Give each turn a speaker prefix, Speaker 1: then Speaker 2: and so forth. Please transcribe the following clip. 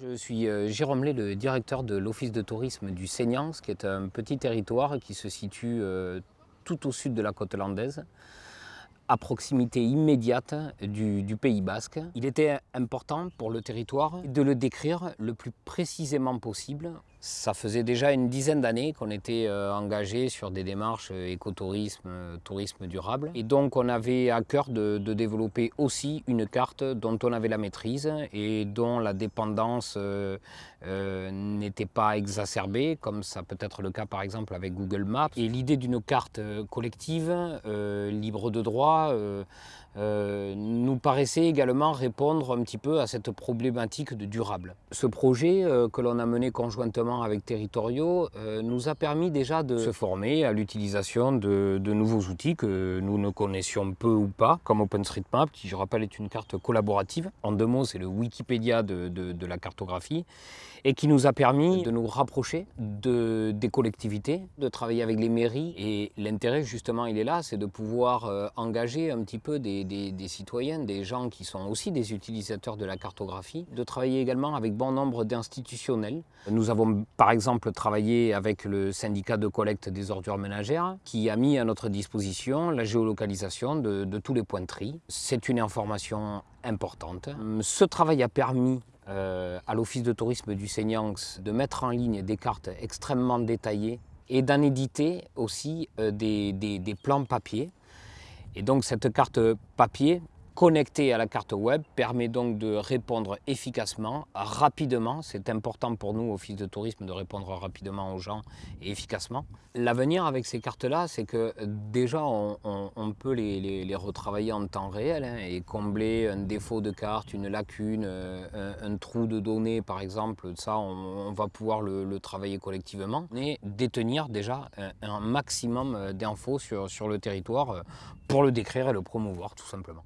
Speaker 1: Je suis euh, Jérôme Lé, le directeur de l'Office de tourisme du Seignance, qui est un petit territoire qui se situe euh, tout au sud de la côte landaise, à proximité immédiate du, Pays Basque. Il était important pour le territoire de le décrire le plus précisément possible ça faisait déjà une dizaine d'années qu'on était euh, engagé sur des démarches euh, écotourisme, euh, tourisme durable. Et donc on avait à cœur de, développer aussi une carte dont on avait la maîtrise et dont la dépendance n'était pas exacerbée, comme ça peut être le cas par exemple avec Google Maps. Et l'idée d'une carte collective, libre de droit, nous paraissait également répondre un petit peu à cette problématique de durable. Ce projet que l'on a mené conjointement avec Territoriaux euh, nous a permis déjà de se former à l'utilisation de, de, nouveaux outils que nous ne connaissions peu ou pas, comme OpenStreetMap, qui je rappelle est une carte collaborative. En deux mots, c'est le Wikipédia de, de, de, la cartographie, et qui nous a permis de nous rapprocher de, des collectivités, de travailler avec les mairies. Et l'intérêt, justement, il est là, c'est de pouvoir euh, engager un petit peu des, des, des citoyens, des gens qui sont aussi des utilisateurs de la cartographie, de travailler également avec bon nombre d'institutionnels. Nous avons par exemple travaillé avec le syndicat de collecte des ordures ménagères qui a mis à notre disposition la géolocalisation de, tous les points de tri. C'est une information importante. Ce travail a permis euh, à l'Office de tourisme du Seignanx de mettre en ligne des cartes extrêmement détaillées et d'en éditer aussi euh, des, des, des plans papier. Et donc cette carte papier connecté à la carte web permet donc de répondre efficacement, rapidement. C'est important pour nous, Office de tourisme, de répondre rapidement aux gens et efficacement. L'avenir avec ces cartes-là, c'est que déjà, on, peut les, retravailler en temps réel hein, et combler un défaut de carte, une lacune, euh, un, trou de données, par exemple. Ça, on, va pouvoir le, le, travailler collectivement et détenir déjà un, maximum d'infos sur, sur le territoire pour le décrire et le promouvoir, tout simplement.